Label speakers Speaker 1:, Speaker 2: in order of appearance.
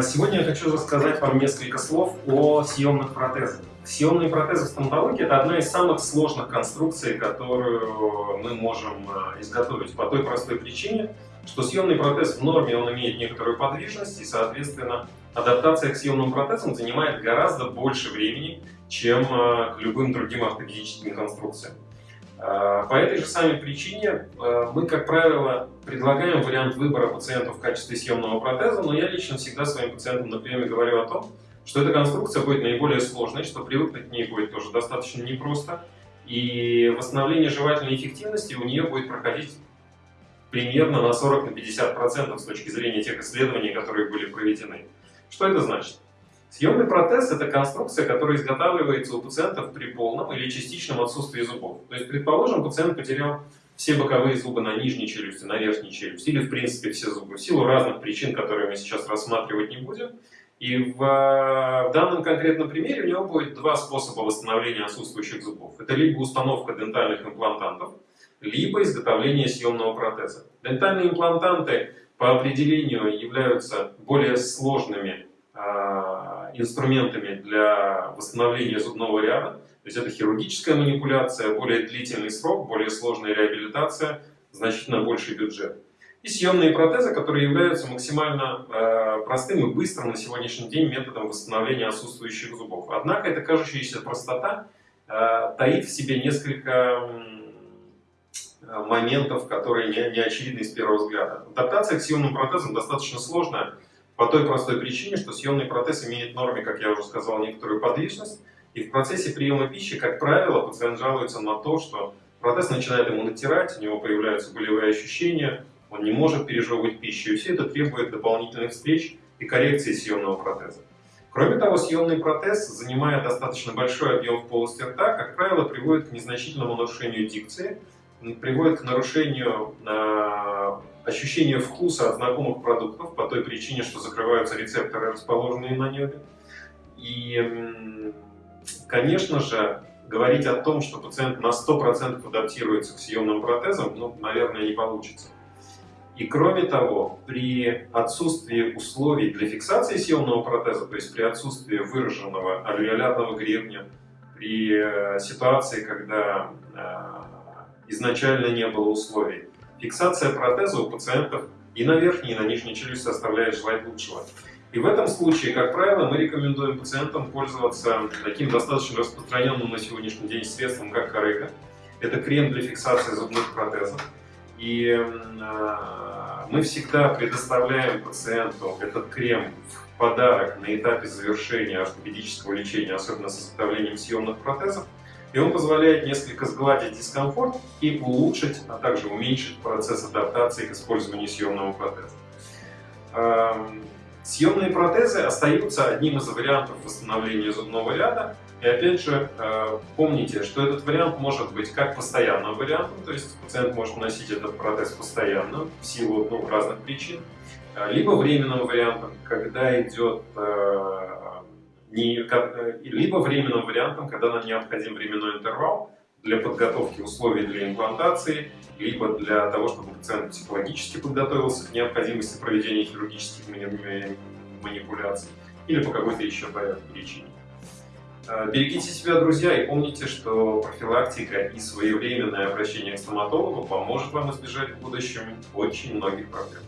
Speaker 1: А, сегодня я хочу рассказать вам несколько слов о съемных протезах. Съемные протезы в стоматологии – это одна из самых сложных конструкций, которую мы можем а, изготовить по той простой причине, что съемный протез в норме он имеет некоторую подвижность, и, соответственно, адаптация к съемным протезам занимает гораздо больше времени, чем а, к любым другим ортопедическим конструкциям. А, по этой же самой причине а, мы, как правило, предлагаем вариант выбора пациенту в качестве съемного протеза, но я лично всегда своим пациентам на приеме говорю о том, что эта конструкция будет наиболее сложной, что привыкнуть к ней будет тоже достаточно непросто, и восстановление жевательной эффективности у нее будет проходить примерно на 40-50% с точки зрения тех исследований, которые были проведены. Что это значит? Съемный протез – это конструкция, которая изготавливается у пациентов при полном или частичном отсутствии зубов. То есть, предположим, пациент потерял все боковые зубы на нижней челюсти, на верхней челюсти, или, в принципе, все зубы, в силу разных причин, которые мы сейчас рассматривать не будем. И в, в данном конкретном примере у него будет два способа восстановления отсутствующих зубов. Это либо установка дентальных имплантантов, либо изготовление съемного протеза. Дентальные имплантанты по определению являются более сложными инструментами для восстановления зубного ряда. То есть это хирургическая манипуляция, более длительный срок, более сложная реабилитация, значительно больший бюджет. И съемные протезы, которые являются максимально э, простым и быстрым на сегодняшний день методом восстановления отсутствующих зубов. Однако эта кажущаяся простота э, таит в себе несколько моментов, которые не, не очевидны с первого взгляда. Адаптация к съемным протезам достаточно сложная, по той простой причине, что съемный протез имеет в норме, как я уже сказал, некоторую подвижность, и в процессе приема пищи, как правило, пациент жалуется на то, что протез начинает ему натирать, у него появляются болевые ощущения, он не может пережевывать пищу, и все это требует дополнительных встреч и коррекции съемного протеза. Кроме того, съемный протез, занимая достаточно большой объем в полости рта, как правило, приводит к незначительному нарушению дикции, приводит к нарушению э, ощущения вкуса от знакомых продуктов по той причине, что закрываются рецепторы, расположенные на небе. И, конечно же, говорить о том, что пациент на 100% адаптируется к съемным протезам, ну, наверное, не получится. И кроме того, при отсутствии условий для фиксации съемного протеза, то есть при отсутствии выраженного альвеолярного гребня, при э, ситуации, когда э, изначально не было условий, Фиксация протеза у пациентов и на верхней, и на нижней челюсти оставляет желать лучшего. И в этом случае, как правило, мы рекомендуем пациентам пользоваться таким достаточно распространенным на сегодняшний день средством, как Корыга. Это крем для фиксации зубных протезов. И э, мы всегда предоставляем пациенту этот крем в подарок на этапе завершения ортопедического лечения, особенно с изготовлением съемных протезов и он позволяет несколько сгладить дискомфорт и улучшить, а также уменьшить процесс адаптации к использованию съемного протеза. Эм, съемные протезы остаются одним из вариантов восстановления зубного ряда. И опять же, э, помните, что этот вариант может быть как постоянным вариантом, то есть пациент может носить этот протез постоянно в силу ну, разных причин, э, либо временным вариантом, когда идет э, не, э, либо временным вариантом, когда нам необходим временной интервал для подготовки условий для имплантации, либо для того, чтобы пациент психологически подготовился к необходимости проведения хирургических манипуляций, или по какой-то еще причине. Э, берегите себя, друзья, и помните, что профилактика и своевременное обращение к стоматологу поможет вам избежать в будущем очень многих проблем.